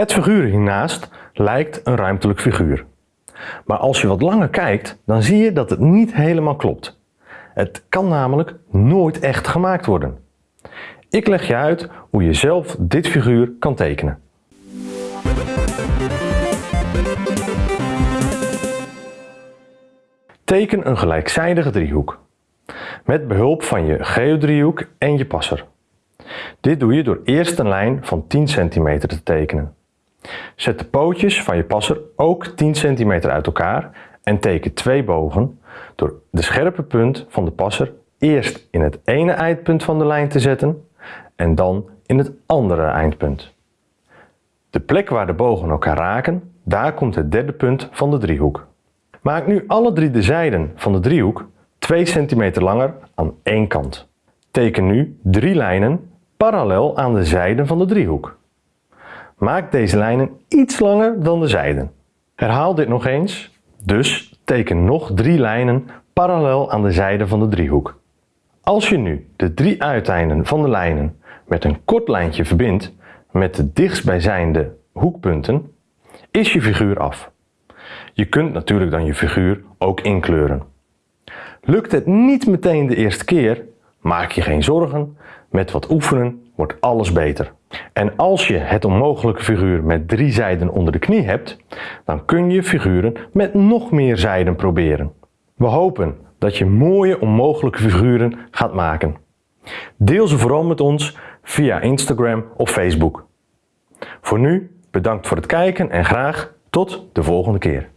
Het figuur hiernaast lijkt een ruimtelijk figuur. Maar als je wat langer kijkt, dan zie je dat het niet helemaal klopt. Het kan namelijk nooit echt gemaakt worden. Ik leg je uit hoe je zelf dit figuur kan tekenen. Teken een gelijkzijdige driehoek. Met behulp van je geodriehoek en je passer. Dit doe je door eerst een lijn van 10 cm te tekenen. Zet de pootjes van je passer ook 10 cm uit elkaar en teken twee bogen door de scherpe punt van de passer eerst in het ene eindpunt van de lijn te zetten en dan in het andere eindpunt. De plek waar de bogen elkaar raken, daar komt het derde punt van de driehoek. Maak nu alle drie de zijden van de driehoek 2 cm langer aan één kant. Teken nu drie lijnen parallel aan de zijden van de driehoek. Maak deze lijnen iets langer dan de zijden. Herhaal dit nog eens, dus teken nog drie lijnen parallel aan de zijden van de driehoek. Als je nu de drie uiteinden van de lijnen met een kort lijntje verbindt met de dichtstbijzijnde hoekpunten, is je figuur af. Je kunt natuurlijk dan je figuur ook inkleuren. Lukt het niet meteen de eerste keer, maak je geen zorgen, met wat oefenen wordt alles beter. En als je het onmogelijke figuur met drie zijden onder de knie hebt, dan kun je figuren met nog meer zijden proberen. We hopen dat je mooie onmogelijke figuren gaat maken. Deel ze vooral met ons via Instagram of Facebook. Voor nu bedankt voor het kijken en graag tot de volgende keer.